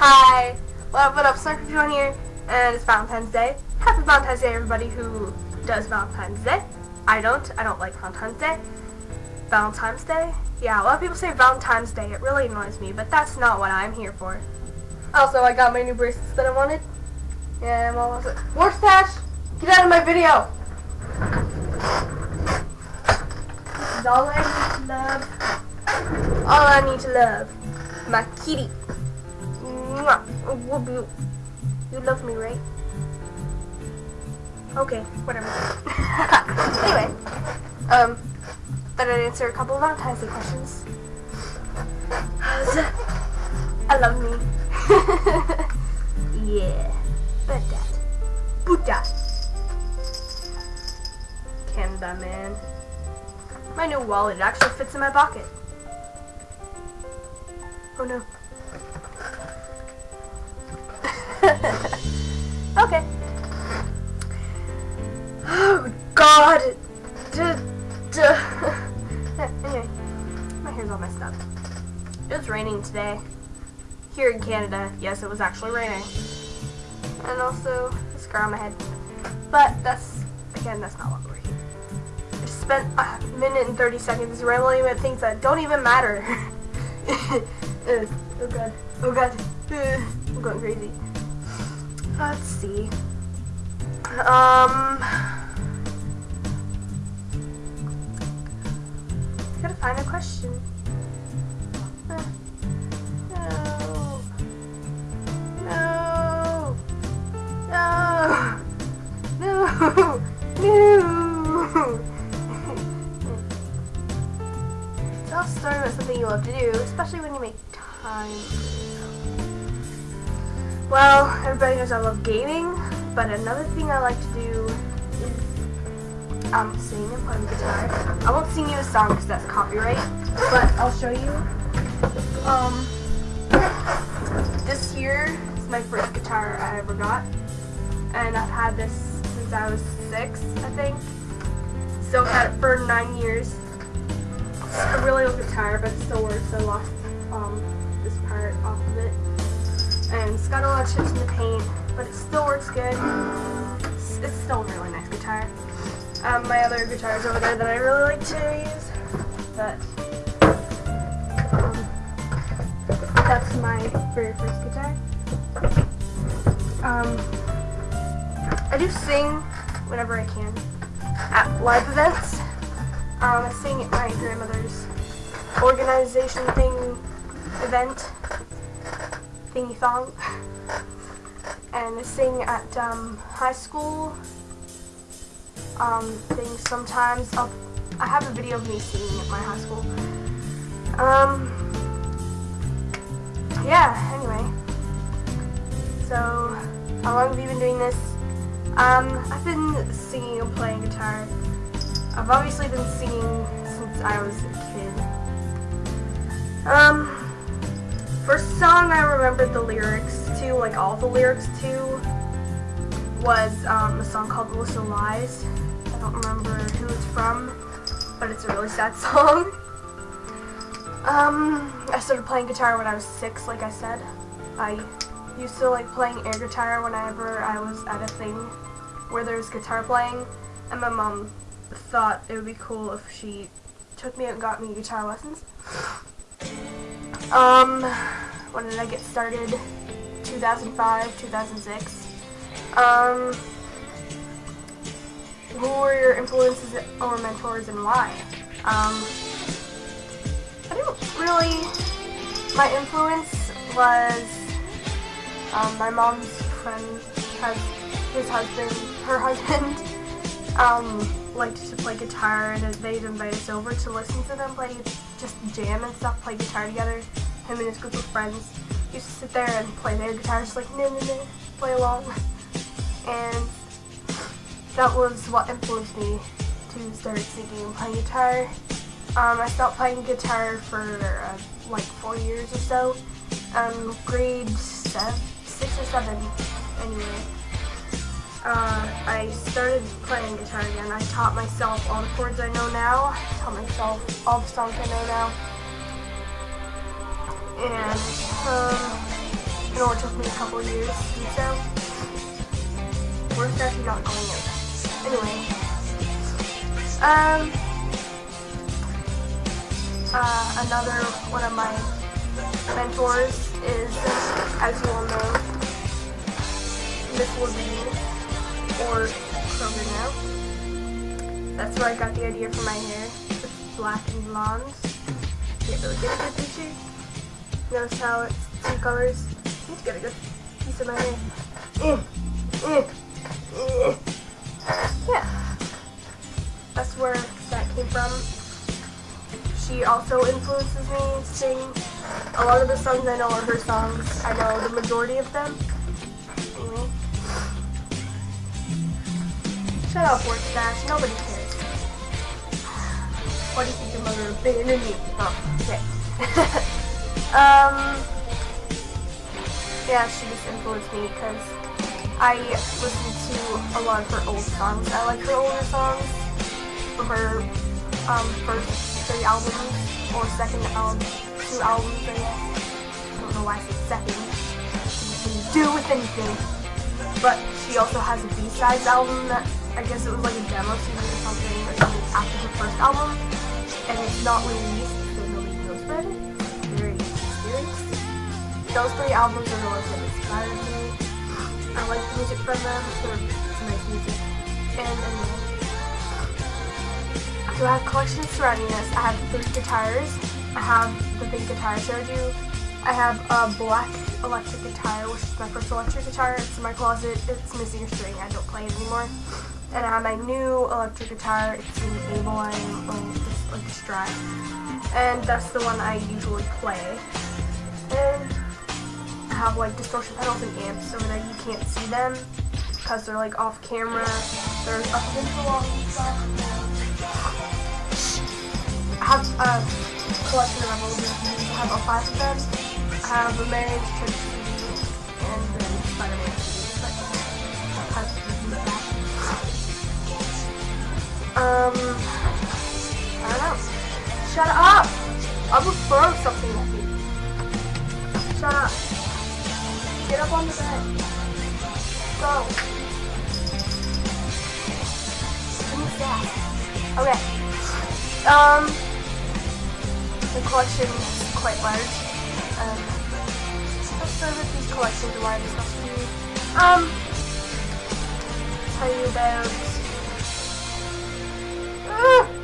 Hi! What up, what up, Snarky here, and it's Valentine's Day. Happy Valentine's Day, everybody who does Valentine's Day. I don't. I don't like Valentine's Day. Valentine's Day? Yeah, a lot of people say Valentine's Day. It really annoys me, but that's not what I'm here for. Also, I got my new bracelets that I wanted. Yeah, I'm almost... Stash! Get out of my video! This is all I need to love. All I need to love. My kitty. You love me, right? Okay, whatever. anyway, um, thought I'd answer a couple of Valentine's Day questions. I love me. yeah, but that. Buddha. Canada, man. My new wallet actually fits in my pocket. Oh no. God. Anyway, my hair's all messed up. It was raining today. Here in Canada, yes, it was actually raining. And also, a scar on my head. But that's, again, that's not what we're here. I spent a minute and 30 seconds rambling about things that don't even matter. uh, oh god. Oh god. Uh, I'm going crazy. Let's see. Um... gotta find a question. No. No. No. No. No. Tell a story about something you love to do, especially when you make time Well, everybody knows I love gaming, but another thing I like to do um, sing and play the guitar. I won't sing you a song because that's copyright, but I'll show you. Um, this here is my first guitar I ever got, and I've had this since I was six, I think. So I've had it for nine years. It's a really old guitar, but it still works. I lost um, this part off of it. And it's got a lot of chips in the paint, but it still works good. It's, it's still a really nice guitar. Um, my other guitars over there that I really like to use, but um, that's my very first guitar. Um, I do sing whenever I can at live events. Um, I sing at my grandmother's organization thing event thingy thong. And I sing at um, high school um, things sometimes. I'll, I have a video of me singing at my high school. Um, yeah, anyway. So, how long have you been doing this? Um, I've been singing and playing guitar. I've obviously been singing since I was a kid. Um, first song I remembered the lyrics to, like all the lyrics to, was um, a song called Melissa Lies. I don't remember who it's from, but it's a really sad song. Um, I started playing guitar when I was six, like I said. I used to like playing air guitar whenever I was at a thing where there was guitar playing, and my mom thought it would be cool if she took me and got me guitar lessons. Um, when did I get started? 2005, 2006. Um, who were your influences or mentors and why? Um, I didn't really, my influence was um, my mom's friend has his husband, her husband, um, liked to play guitar and they'd invite us over to listen to them play, just jam and stuff, play guitar together. Him and his group of friends used to sit there and play their guitars like, no, no, no, play along. And that was what influenced me to start singing and playing guitar. Um, I stopped playing guitar for uh, like four years or so. Um, grade seven, six or seven, anyway. Uh, I started playing guitar again. I taught myself all the chords I know now. I taught myself all the songs I know now. And um, It took me a couple years to do so. Actually not going in? Anyway. Um uh, another one of my mentors is, as you all know, Miss Lavigne, or Kroeger now. That's where I got the idea for my hair. It's black and blonde. Can't really get a good picture. Notice how it's two colors. Need to get a good piece of my hair. Eh, eh. Yeah. That's where that came from she also influences me sing. A lot of the songs I know are her songs. I know the majority of them. Anyway. Shut up, Work Stash. Nobody cares. What do you think your mother abandoned me? Oh, okay. um, yeah, she just influenced me because I listen to a lot of her old songs. I like her older songs from her um, first three albums, or second album, two albums, I guess. I don't know why I said second. To do with anything. But she also has a B-sides album that, I guess it was like a demo CD or something, or something after her first album. And it's not released, so nobody knows about it. Very mysterious. Those three albums are the ones that inspired me. I like the music from them, they're nice music. And. So I have collections surrounding this. I have three guitars. I have the big guitar I showed you. I have a black electric guitar, which is my first electric guitar. It's in my closet. It's missing a string. I don't play it anymore. And I have my new electric guitar. It's in A-line, just like a Strat. And that's the one I usually play. I have like distortion pedals and amps so that you can't see them because they're like off camera. They're up against the wall stuff have a collection of. I have all five of them. I have a Marriage Church and then Spider-Man. Um, I don't know. Shut up! I will throw something at you. Shut up. Get up on the bed. Go. Me that. Okay. Um, the collection is quite large. Um, let's start with these collections and why I discussed with. Um, tell you about.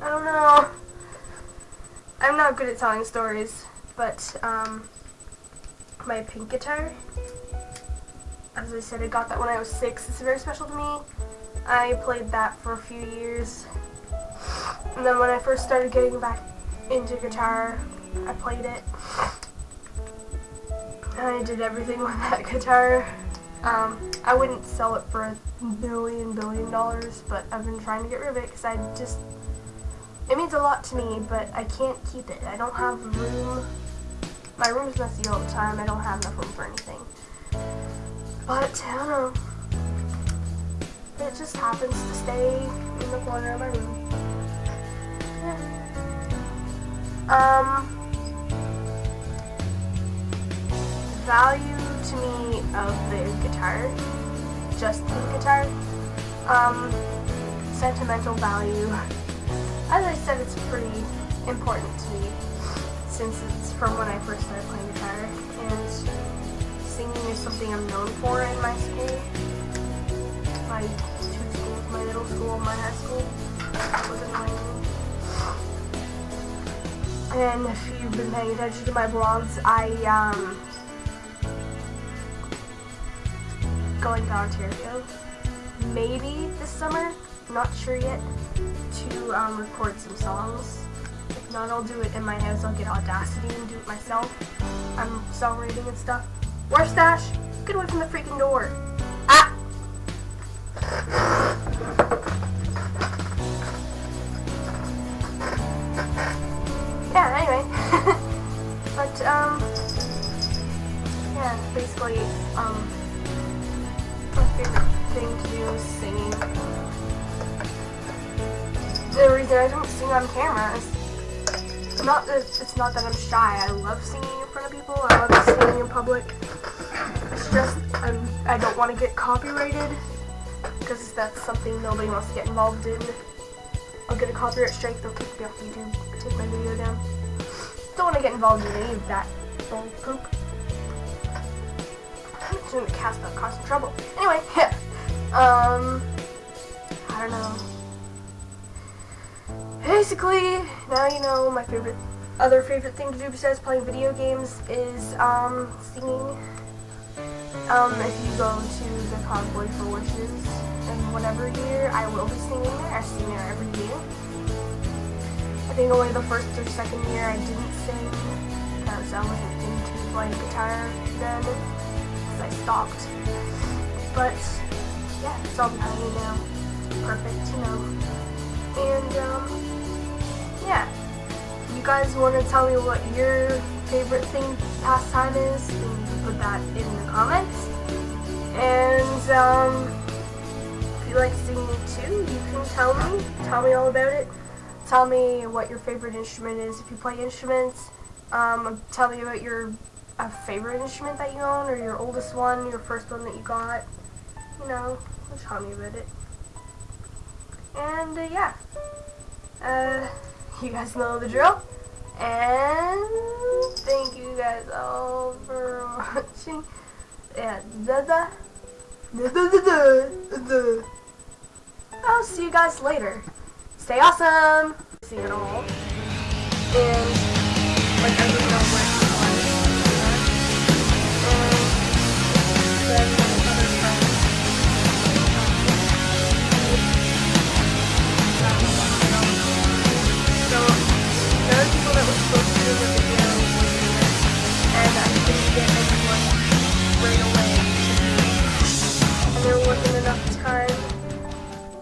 I don't know. I'm not good at telling stories, but um, my pink guitar. As I said, I got that when I was six. It's very special to me. I played that for a few years and then when I first started getting back into guitar, I played it. And I did everything with that guitar. Um, I wouldn't sell it for a billion, billion dollars, but I've been trying to get rid of it because I just, it means a lot to me, but I can't keep it. I don't have room. My room's messy all the time. I don't have enough room for anything. But, I don't know. It just happens to stay in the corner of my room. Um, value to me of the guitar, just the guitar, um, sentimental value. As I said, it's pretty important to me since it's from when I first started playing guitar, and singing is something I'm known for in my school. My two schools, my middle school, my high school. was annoying and if you've been paying attention to my vlogs, I, um, going to Ontario, maybe this summer, not sure yet, to, um, record some songs. Not, I'll do it in my house, I'll get Audacity and do it myself. I'm songwriting and stuff. Where's Stash? Get away from the freaking door. Ah! Yeah, anyway. but, um, yeah, basically, um, my favorite thing to do is singing. The reason I don't sing on camera is not it's not that I'm shy. I love singing in front of people. I love singing in public. It's just I'm, I don't want to get copyrighted because that's something nobody wants to get involved in. I'll get a copyright strike. They'll kick me off YouTube. Take my video down. Don't want to get involved in any of that bull poop. I'm just gonna cast that cause some trouble. Anyway, yeah. um, I don't know. Basically, now you know my favorite, other favorite thing to do besides playing video games is um singing. Um, if you go to the Convoy for Wishes in whatever year, I will be singing there. I sing there every year. I think only the first or second year I didn't sing because I wasn't into playing guitar then. Because I stopped. But yeah, it's all behind me now. Perfect, you know. And um, yeah. You guys want to tell me what your favorite thing pastime is? Then put that in the comments. And um, if you like singing too, you can tell me. Tell me all about it. Tell me what your favorite instrument is. If you play instruments, um, tell me about your favorite instrument that you own, or your oldest one, your first one that you got. You know, tell me about it. And uh, yeah, uh, you guys know the drill. And thank you guys all for watching. Yeah. I'll see you guys later. Stay awesome. See it all. And like